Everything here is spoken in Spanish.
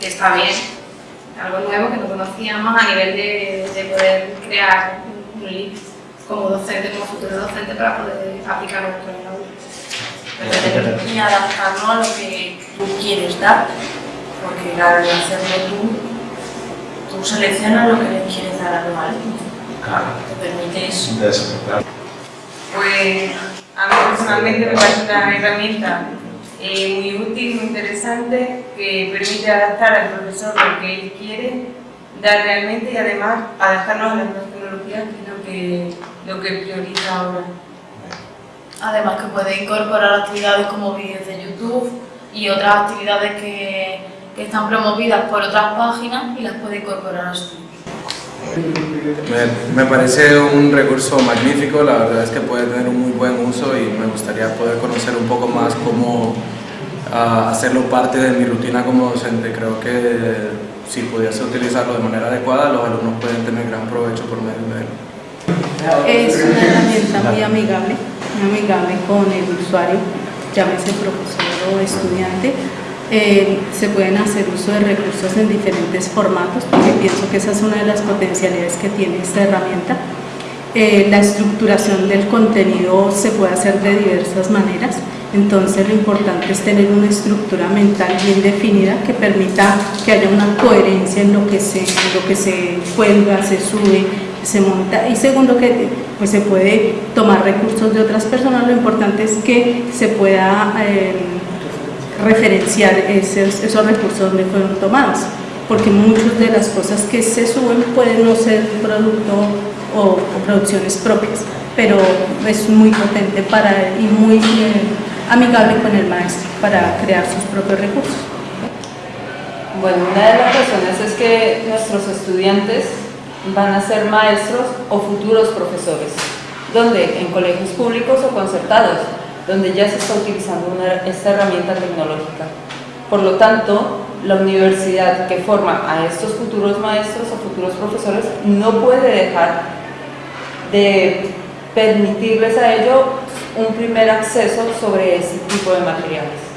que está bien, algo nuevo que no conocíamos a nivel de, de poder crear un link como docente, como futuro docente para poder aplicarlo en el aula. Y adaptarlo a lo que tú quieres dar, porque al hacerlo tú, tú seleccionas lo que le quieres dar a los alumnos. Claro. Te permite eso. Claro. Pues a mí personalmente me parece una herramienta eh, muy útil, muy interesante, que permite adaptar al profesor lo que él quiere dar realmente y además adaptarnos a las tecnologías, que es lo que, lo que prioriza ahora. Además que puede incorporar actividades como vídeos de YouTube y otras actividades que, que están promovidas por otras páginas y las puede incorporar a su Me, parece un recurso magnífico, la verdad es que puede tener un muy buen uso y me gustaría poder conocer un poco más cómo ah, hacerlo parte de mi rutina como docente. Creo que si pudiese utilizarlo de manera adecuada, los alumnos pueden tener gran provecho por medio de él. Es una herramienta muy amigable, muy amigable con el usuario, llámese profesor o estudiante. Eh, se pueden hacer uso de recursos en diferentes formatos, porque pienso que esa es una de las potencialidades que tiene esta herramienta. Eh, la estructuración del contenido se puede hacer de diversas maneras, entonces lo importante es tener una estructura mental bien definida que permita que haya una coherencia en lo que se, en lo que se cuelga, se sube, se monta. Y segundo que pues se puede tomar recursos de otras personas, lo importante es que se pueda eh, referenciar esos, esos recursos donde fueron tomados porque muchas de las cosas que se suben pueden no ser producto o, o producciones propias, pero es muy potente para y muy eh, amigable con el maestro para crear sus propios recursos. Bueno, una de las razones es que nuestros estudiantes van a ser maestros o futuros profesores, donde en colegios públicos o concertados, donde ya se está utilizando esta herramienta tecnológica. Por lo tanto, la universidad que forma a estos futuros maestros o futuros profesores no puede dejar de permitirles a ello un primer acceso sobre ese tipo de materiales.